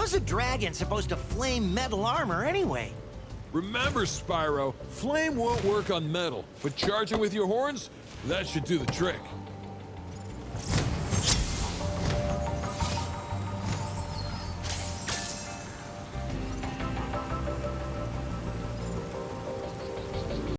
How's a dragon supposed to flame metal armor anyway? Remember, Spyro, flame won't work on metal, but charging with your horns, that should do the trick.